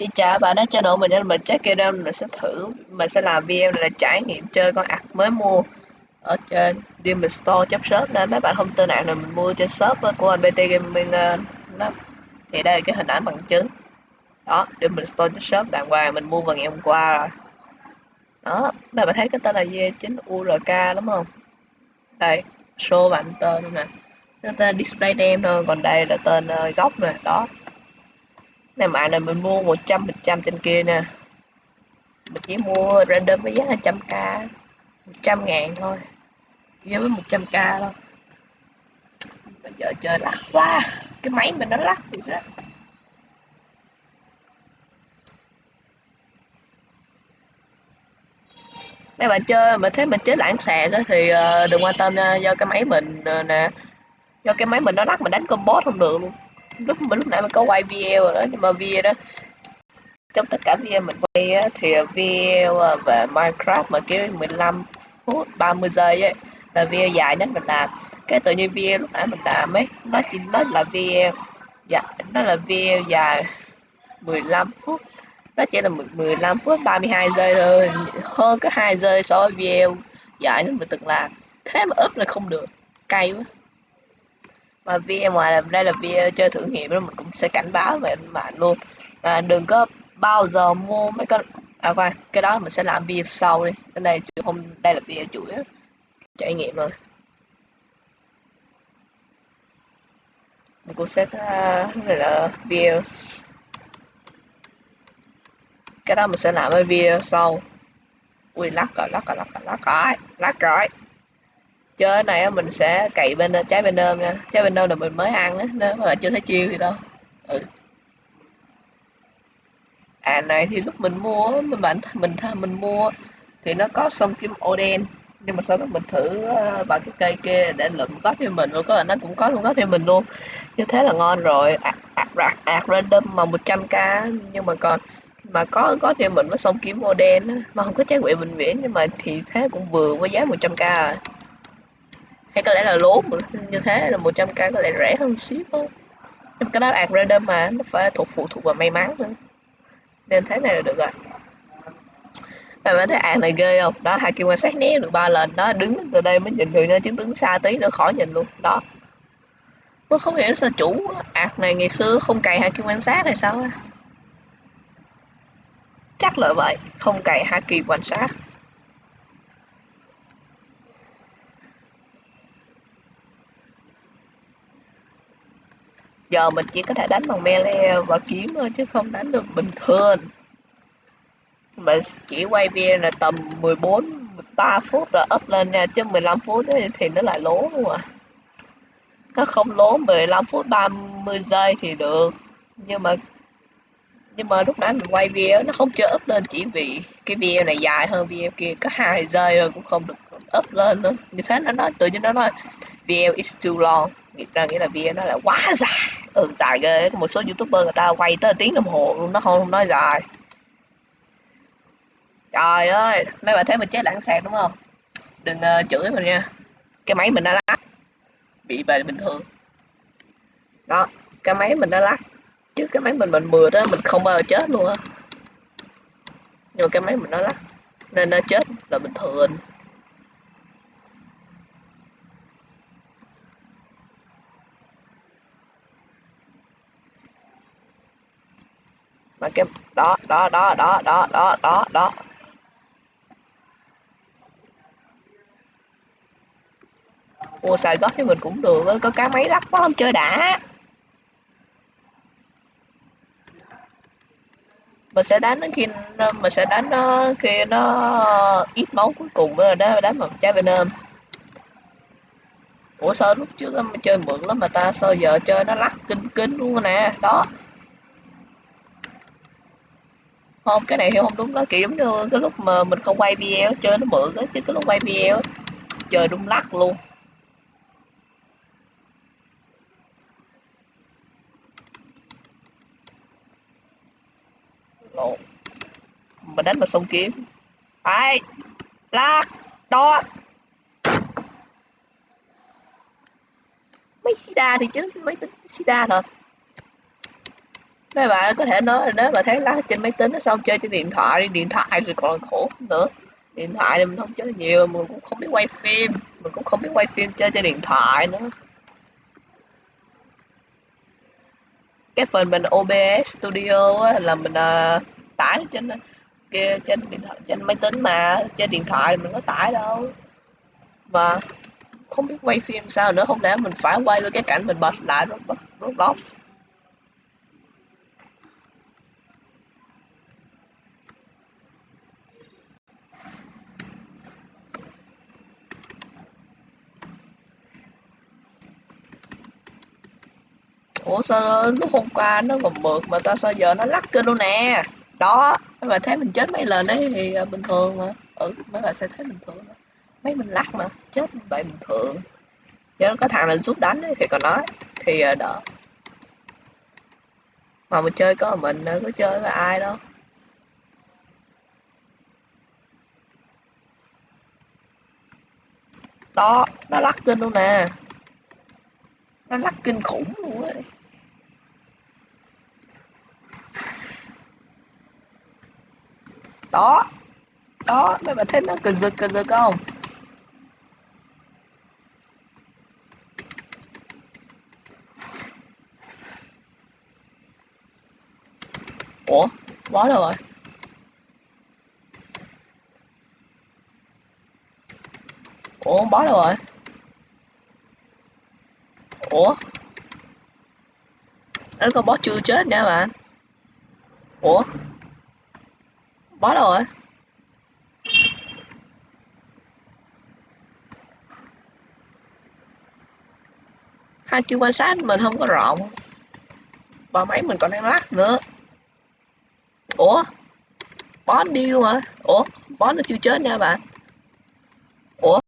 Xin chào bạn đã channel mình nên mình check game mình sẽ thử. Mình sẽ làm video này là trải nghiệm chơi con ạc mới mua ở trên Demon Store chấp shop nên mấy bạn không tin ạc này mình mua trên shop của anh BT Gaming à, đó. Thì đây là cái hình ảnh bằng chứng. Đó Demon Store chấp shop đàng hoàng mình mua vào ngày hôm qua rồi. Đó mấy bạn thấy cái tên là V9 URK đúng không? Đây show bạn tên nè. Cái tên display name thôi còn đây là tên à, uh, gốc nè đó này mã này, mình mua 100 phần trăm trên kia nè. Mình chỉ mua random với giá là trăm k 100 ngàn thôi. Chỉ với 100 k thôi. Bây giờ chơi lắc quá. Cái máy mình nó lắc thì đó mấy bạn chơi mà thấy mình chế lãng xẹt thì ờ, đừng quan tâm nha. Do cái máy mình ờ, nè. Do cái máy mình nó lắc, mình đánh combo không được luôn lúc mà lúc nãy mình có quay video rồi đó nhưng mà video đó trong tất cả video mình quay á, thì video về Minecraft mà kiểu 15 phút 30 giây ấy là video dài nhất mình làm. Cái tự nhiên video lúc nãy mình làm ấy nó chỉ nó là video dạ nó là video dài 15 phút. Nó chỉ là 15 phút 32 giây thôi hơn cái 2 giây so với video dài nhất mình từng làm. Thế mà ướp là không được cay quá mà video ngoài là đây là video chơi thử nghiệm đó mình cũng sẽ cảnh báo về bạn luôn. Và đừng có bao giờ mua mấy con à khoan cái đó mình sẽ làm video sau đi. Cái này hôm đây là video chủ yếu. Trải nghiệm rồi. Mình cũng sẽ uh, này là video cái đó mình sẽ làm cái video sau. Ui lắc rồi lắc rồi lắc rồi lắc rồi lắc rồi chơi này mình sẽ cậy bên trái bên ôm nha. Trái bên ôm là mình mới ăn á nếu mà chưa thấy chiêu thì đâu. Ừ. À này thì lúc mình mua mình bạn mình mình mua thì nó có sông kim ô đen nhưng mà sau đó mình thử ờ, bằng cái cây kia để lượm có cho mình. Rồi có là nó cũng có luôn có cho mình luôn. Như thế là ngon rồi. Ạc, ạc, ạc random mà 100k nhưng mà còn mà có có thêm mình với sông kiếm ô đen mà không có trái quỷ bệnh viễn nhưng mà thì thế cũng vừa với giá 100k à hay có lẽ là lố như thế, là 100k có lẽ rẻ hơn xíu thôi. Nhưng cái đó là random mà, nó phải thuộc phụ thuộc vào may mắn nữa nên thế này là được rồi. Bạn bạn thấy ạc này ghê không? Đó hai kim quan sát né được ba lần. Đó, đứng từ đây mới nhìn được nha, chứ đứng xa tí nữa khỏi nhìn luôn. Đó. Tôi không hiểu sao chủ ạc này ngày xưa không cày hai kim quan sát hay sao chắc là vậy, không cày hai kỳ quan sát. Giờ mình chỉ có thể đánh bằng melee và kiếm thôi chứ không đánh được bình thường. Mà chỉ quay video là tầm 14 13 phút rồi up lên nha, chứ 15 phút ấy thì nó lại lố luôn à. Nó không lố 15 phút 30 giây thì được. Nhưng mà nhưng mà lúc nãy mình quay video nó không chưa up lên, chỉ vì cái video này dài hơn video kia, có hai giây rồi cũng không được up lên nữa. Như thế nó nói, tự nhiên nó nói, video is too long người ta nghĩ là video nó là quá dài. Ừ dài ghê. Một số youtuber người ta quay tới tiếng đồng hồ luôn nó không nói dài. Trời ơi mấy bạn thấy mình chết lãng sạc đúng không? Đừng uh, chửi mình nha. Cái máy mình đã lắc bị về bình thường. Đó cái máy mình đã lắc chứ cái máy mình mình mượt đó mình không bao giờ chết luôn á. Nhưng mà cái máy mình nó lắc nên nó chết là bình thường. Mà cái, đó đó đó đó đó đó đó đó. Mua xài gót thì mình cũng được có cá máy lắc quá không chơi đã. Mình sẽ đánh khi mình sẽ đánh nó khi nó ít máu cuối cùng rồi đó đánh bằng trái venom. Ủa, sao lúc trước chơi mượn lắm mà ta, sao giờ chơi nó lắc kinh kinh luôn nè, đó không, cái này hiểu không đúng đó. Kiểu giống như cái lúc mà mình không quay video, chơi nó mượn đó, chứ cái lúc quay video chơi đúng lắc luôn. Lộn. mình đánh mà xong kiếm. Ai? Lắc đó. Mấy sida thì chứ, mấy tính sida thật mấy bạn có thể nói là nếu mà thấy lát trên máy tính nó xong chơi trên điện thoại đi điện thoại thì còn khổ nữa. Điện thoại thì mình không chơi nhiều mình cũng không biết quay phim mình cũng không biết quay phim chơi trên điện thoại nữa. Cái phần mình OBS Studio á, là mình uh, tải trên kia trên điện thoại trên máy tính mà trên điện thoại mình có tải đâu. Mà không biết quay phim sao nữa không lẽ mình phải quay với cái cảnh mình bật lại Roblox, ủa sao lúc hôm qua nó còn mượt mà tao sao giờ nó lắc kênh luôn nè? Đó mấy bà thấy mình chết mấy lần đấy thì à, bình thường mà. Ừ mấy bà sẽ thấy bình thường. Mà. mấy mình lắc mà chết vậy bình thường. Chứ có thằng lên rút đánh ấy, thì còn nói. Thì à, đỡ. Mà mình chơi có mình à, có chơi với ai đâu. Đó nó lắc kinh luôn nè. Nó lắc kinh khủng luôn ấy. Đó. Đó, mấy bạn thấy nó. Cần giật cần giật không? Ủa bó đâu rồi. Ủa bó đâu rồi. Ủa? Nó con bó chưa chết nha bạn. Ủa? Bó đâu rồi. Hai kêu quan sát mình không có rộng và máy mình còn đang lắc nữa. Ủa? Bó đi luôn hả? Ủa? Bó nó chưa chết nha bạn.